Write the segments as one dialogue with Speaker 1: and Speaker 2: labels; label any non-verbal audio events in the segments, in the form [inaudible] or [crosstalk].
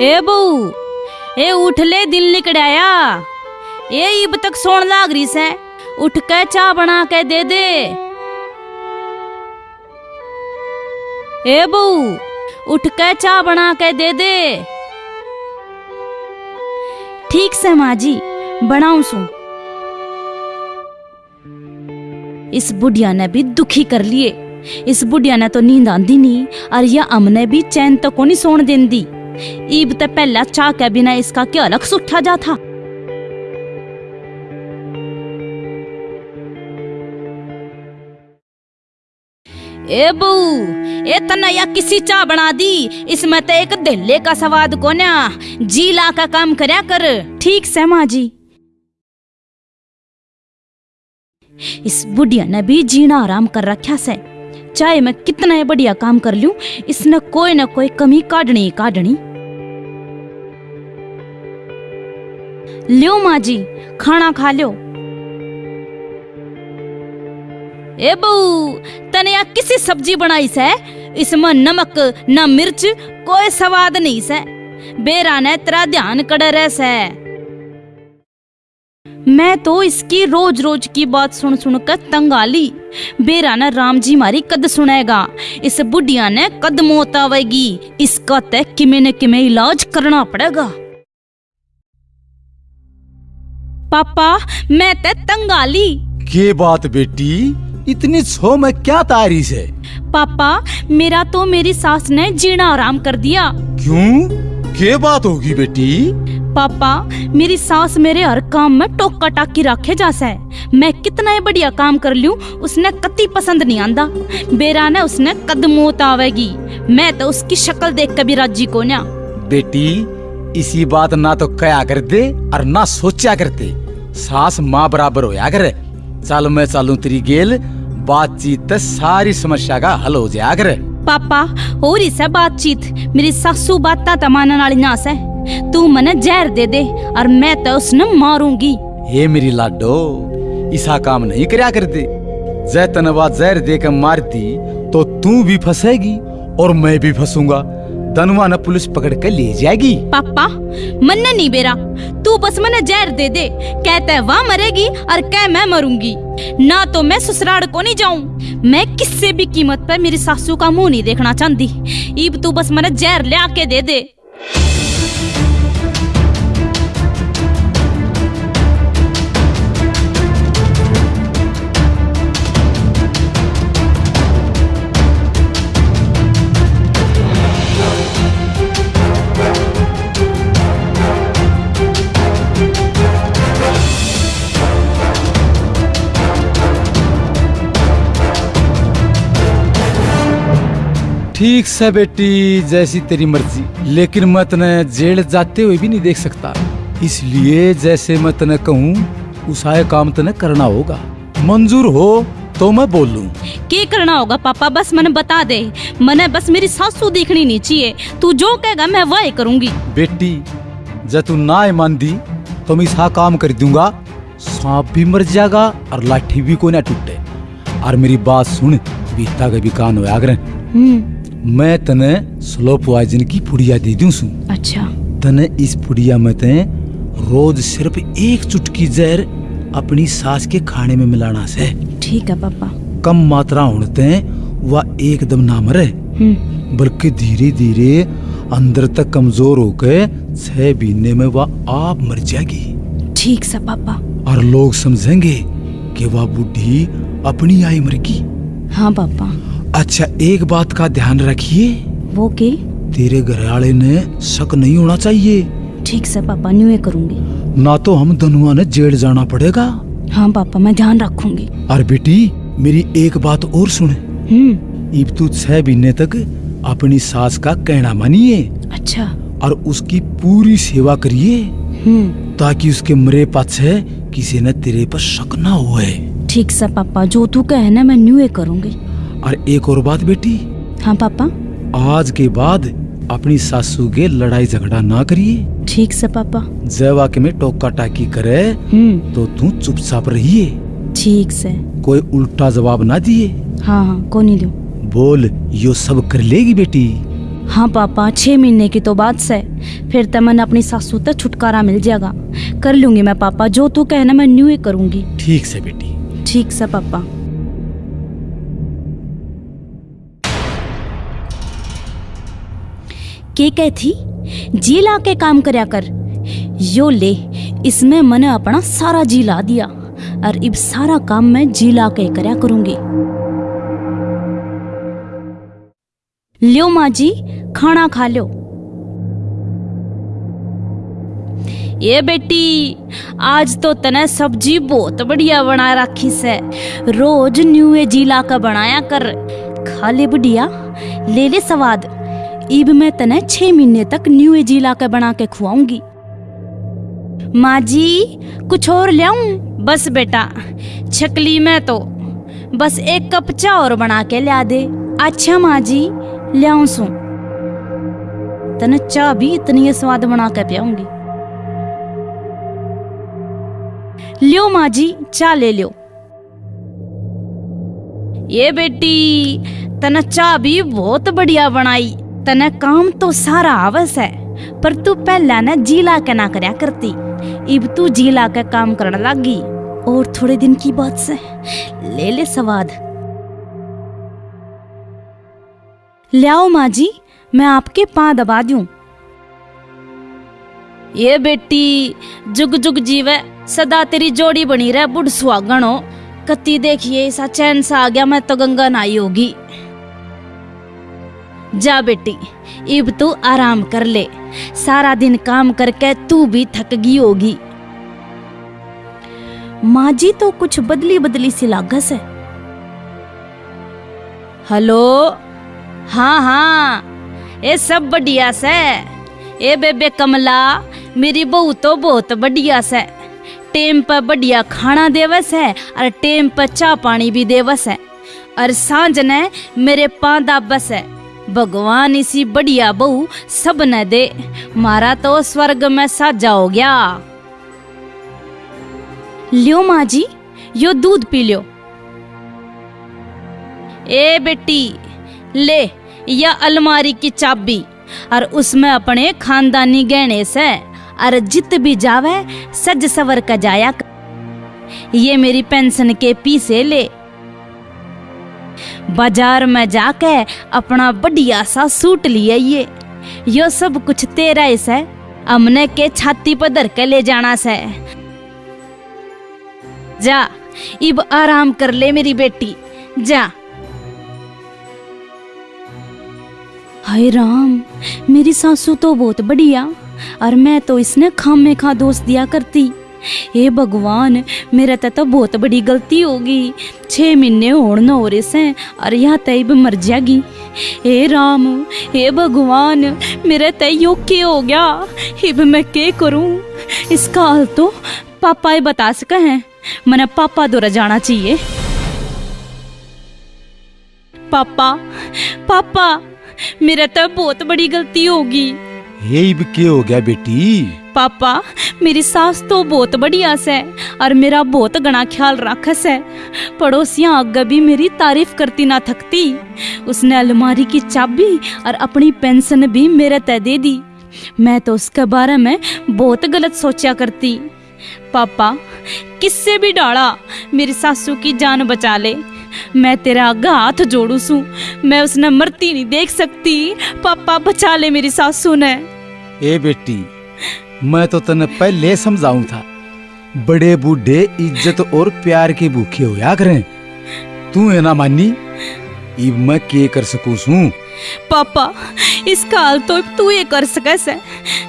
Speaker 1: ए बहू, ए उठ ले दिल निकड़ाया। ए इब तक सोन लाग रही से, उठ के चाय बना के दे दे। ए बहू, उठ के चाय बना के दे दे। ठीक से माँ जी, बनाऊ सू। इस बुढ़िया ने भी दुखी कर लिए। इस बुढ़िया ने तो नींद आंदी नहीं और यह अमने भी चैन तो को नहीं सोन देंदी। ईब ते पहला चाह के बिना इसका क्या अलग सुठा जा था? ए बू ए तनया किसी चाह बना दी? इसमें तो एक दिल्ले का स्वाद को ना जी ला का काम करया कर। ठीक से माँ जी। इस बुढ़िया ने भी जीना आराम कर रखा से। चाहे मैं कितना ही बढ़िया काम कर लूँ, इसने कोई ना कोई कमी काटनी ही काटनी। लियो माँ जी खाना खा लो ए बहू, तने या किसी सब्ज़ी बनाई से? इसमें नमक, न मिर्च, कोई स्वाद नहीं से। बेरा ने तेरा ध्यान कड़ रहे से। मैं तो इसकी रोज रोज की बात सुन सुन कर तंग आ ली। बेरा ने राम जी मारी कद सुनेगा। इस बुढ़िया ने कद मौत आवेगी। इसका तय किमे न किमे इलाज करना पड़ेगा। पापा मैं ते तंग आ ली।
Speaker 2: के बात बेटी? इतनी छो में क्या तारीफ़ है?
Speaker 1: पापा मेरा तो मेरी सास ने जीना आराम कर दिया।
Speaker 2: क्यों? के बात होगी बेटी?
Speaker 1: पापा मेरी सास मेरे हर काम में टोका टाकी रखे जासा मैं कितना ही बढ़िया काम कर लूँ उसने कति पसंद नहीं आंदा। बेरा ने उसने कदमोत आवेगी। मैं तो उसकी शक्ल देख के भी राज़ी को ना।
Speaker 2: बेटी इसी बात ना तो कया कर दे और ना सोचा करते सास माँ बराबर होया करे। चल मैं चालू तेरी गेल बातचीत सारी समस्या का हल हो जाया कर।
Speaker 1: पापा हो रही से बातचीत। मेरी सासू बात तो मानने वाली नास है। तू मने जहर दे दे और मैं तो उसने मारूँगी।
Speaker 2: हे मेरी लाडो ऐसा काम नहीं करया करते। जय तनवा जहर देकर मारती तो तू भी फंसेगी और मैं भी फंसूँगा। धनवा न पुलिस पकड़ कर ले जाएगी।
Speaker 1: पापा, मन्ने नहीं बेरा। तू बस मने जहर दे दे। कहते वह मरेगी और कह मैं मरूँगी। ना तो मैं ससुराल को नहीं जाऊँ। मैं किसी भी कीमत पर मेरी सासू का मुँह नहीं देखना चाहती। इब तू बस मने जहर ले आके दे दे।
Speaker 2: ठीक से बेटी जैसी तेरी मर्ज़ी। लेकिन मैं तने जेल जाते हुए भी नहीं देख सकता। इसलिए जैसे मैं तने कहूँ उसाए काम तने करना होगा। मंजूर हो तो मैं बोल। लूँ
Speaker 1: के करना होगा पापा? बस मैंने बता दे। मैंने बस मेरी सासू देखनी नहीं चाहिए। तू जो कहेगा मैं वही करूँगी।
Speaker 2: बेटी जब तू ना मान दी तो मैं सा काम कर दूँगा। सांप भी मर जाएगा और लाठी भी कोई ना टूटे। और मेरी बात सुन बीता के भी कान हो आगरे
Speaker 1: हम्म।
Speaker 2: मैं तने स्लो पॉइजन की पुड़िया दे दूँ सू।
Speaker 1: अच्छा।
Speaker 2: तने इस पुड़िया में ते रोज सिर्फ़ एक चुटकी जहर अपनी सास के खाने में मिलाना से।
Speaker 1: ठीक है पापा।
Speaker 2: कम मात्रा होने ते वह एकदम ना मरे।
Speaker 1: हम्म।
Speaker 2: बल्कि धीरे धीरे अंदर तक कमज़ोर होकर छह महीने में वह आप मर जाएगी।
Speaker 1: ठीक सा पापा।
Speaker 2: और लोग समझेंगे कि वह बुढ़ी अपनी आई मरगी
Speaker 1: हाँ पापा।
Speaker 2: अच्छा एक बात का ध्यान रखिए।
Speaker 1: वो के?
Speaker 2: तेरे घर वाले ने शक नहीं होना चाहिए।
Speaker 1: ठीक से पापा न्यू करूँगी।
Speaker 2: ना तो हम दोनों ने जेड़ जाना पड़ेगा।
Speaker 1: हाँ पापा मैं ध्यान रखूँगी।
Speaker 2: और बेटी मेरी एक बात और सुन।
Speaker 1: हम्म।
Speaker 2: इब तू छह महीने तक अपनी सास का कहना मानिए।
Speaker 1: अच्छा।
Speaker 2: और उसकी पूरी सेवा करिए।
Speaker 1: हम्म।
Speaker 2: ताकि उसके मरे पाछे किसी ने तेरे पर शक ना हुए।
Speaker 1: ठीक से पापा जो तू कहे ना मैं न्यू करूँगी।
Speaker 2: और एक और बात बेटी।
Speaker 1: हाँ पापा।
Speaker 2: आज के बाद अपनी सासू के लड़ाई झगड़ा ना करिए।
Speaker 1: ठीक से पापा।
Speaker 2: जय वाक्य में टोका टाकी करे
Speaker 1: हम्म।
Speaker 2: तो तू चुपचाप रहिए।
Speaker 1: ठीक से।
Speaker 2: कोई उल्टा जवाब ना दिए।
Speaker 1: हाँ हाँ को नहीं दूँ
Speaker 2: बोल यो सब कर लेगी बेटी।
Speaker 1: हाँ पापा छह महीने की तो बात से। फिर तो मन अपनी सासू तक छुटकारा मिल जाएगा। कर लूँगी मैं पापा जो तू कहना मैं न्यू ही करूँगी।
Speaker 2: ठीक से बेटी।
Speaker 1: ठीक से पापा। के कह थी, जी ला के काम करया कर। यो ले, इसमें मैंने अपना सारा जी ला दिया, और अब सारा काम मैं जी ला के करया करूँगी। लियो माँ जी खाना खा लो ये बेटी, आज तो तने सब्ज़ी बहुत बढ़िया बना रखी से। रोज न्यूए जीला का बनाया कर। खा ले बढ़िया, ले ले स्वाद। इब मैं तने छह महीने तक न्यूए जीला का बना के खुआऊँगी। माँ जी कुछ और लाऊं बस बेटा, छकली में तो। बस एक कप चाय और बना के ला दे। अच्छा माँ जी लाऊं सू। तने चाय भी इतनी स्वाद बना के पियाऊँगी। लियो माँ जी चा ले लियो। ये बेटी, तने चा भी बहुत बढ़िया बनाई। तने काम तो सारा आवस है, पर तू पहला ना जीला के ना करया करती। इब तू जीला के काम करने लगी, और थोड़े दिन की बात से? ले ले स्वाद। लियाओ माँ जी मैं आपके पाँ दबा दूँ। ये बेटी, जुग जुग जीवे, सदा तेरी जोड़ी बनी रहे बुढ़ सुहागण। हो कति देखिए ऐसा चैन सा आ गया, मैं तो गंगा नाई होगी। जा बेटी, इब तू आराम कर ले। सारा दिन काम करके तू भी थक गई होगी। माँ जी तो कुछ बदली बदली सी लागस है। हेलो? हाँ हाँ ये सब बढ़िया से। ए बेबे कमला, मेरी बहू तो बहुत बढ़िया से। टेम पर बढ़िया खाना देवस है और टेम पर चाय पानी भी देवस है। और साँझ ने मेरे पांदा बस है। भगवान इसी बढ़िया बहू सब न दे। मारा तो स्वर्ग में साजा हो गया। लियो माँ जी, यो दूध पी लियो। ए बेटी, ले, या अलमारी की चाबी, और उसमें अपने खानदानी गहने से, और जित भी जावे, सज सवर का जाया ये मेरी पेंशन के पीसे ले। बाज़ार में जाके अपना बढ़िया सा सूट लिए ये यो सब कुछ तेरा ही से। हमने के छाती पर धर के ले जाना से। जा, इब आराम कर ले मेरी बेटी। जा। हाय राम, मेरी सासू तो बहुत बढ़िया, और मैं तो इसने खाम खा दोष दिया करती। हे भगवान, मेरे ते बहुत बड़ी गलती होगी छः महीने होड़ न हो रहे से और यहाँ तय भी मर जाएगी। हे राम, हे भगवान, मेरे तय योग के हो गया। हिब मैं के करूँ? इसका हाल तो पापा ही बता सके हैं। मैंने पापा दौरा जाना चाहिए। पापा पापा, मेरा तो बहुत बड़ी गलती होगी
Speaker 2: इब के हो गया बेटी।
Speaker 1: पापा, मेरी सास तो बहुत बढ़िया से और मेरा बहुत गणा ख्याल रखस है पड़ोसियाँ आगे भी मेरी तारीफ़ करती ना थकती। उसने अलमारी की चाबी और अपनी पेंशन भी मेरे तय दे दी। मैं तो उसके बारे में बहुत गलत सोचा करती। पापा, किससे भी डाला, मेरी सासू की जान बचा ले। मैं तेरा आगा हाथ जोड़ू सू। मैं उसने मरती नहीं देख सकती। पापा, बचा ले मेरी सासू ने।
Speaker 2: ए बेटी मैं तो तने पहले समझाऊं था। बड़े बूढ़े इज़्ज़त और प्यार के भूखे होया करें? तू है ना मानी? इब मैं के कर सकूँ सू?
Speaker 1: पापा इस काल तो तू ये कर सके से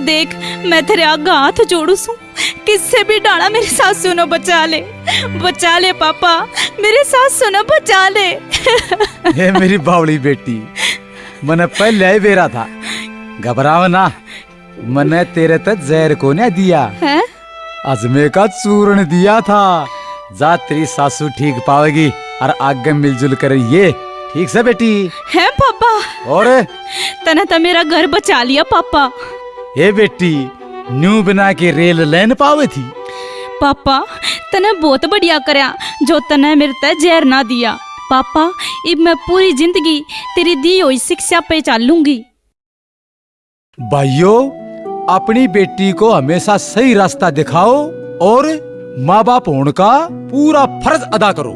Speaker 1: देख मैं तेरे आगे हाथ जोड़ू सू। किससे भी डाला मेरी सासू ने बचा ले। बचा ले पापा मेरे सासू ने बचा ले। [laughs]
Speaker 2: हे मेरी बावली बेटी मैंने पहले ही बेरा था। घबराव ना। मैंने तेरे तक जहर को नहीं दिया।
Speaker 1: हैं?
Speaker 2: अजमे का चूर्ण दिया था। जा तेरी सासू ठीक पावेगी और आगे मिलजुल कर ये। ठीक से बेटी?
Speaker 1: हैं पापा?
Speaker 2: और?
Speaker 1: तने तो मेरा घर बचा लिया पापा।
Speaker 2: ये बेटी न्यू बना के रेल लाइन पावे थी।
Speaker 1: पापा तने बहुत बढ़िया करया जो तने मेरे ते जहर ना दिया। पापा अब मैं पूरी ज़िंदगी तेरी दी हुई शिक्षा पे चालूँगी।
Speaker 2: भाइयों अपनी बेटी को हमेशा सही रास्ता दिखाओ और माँ बाप होने का पूरा फ़र्ज़ अदा करो।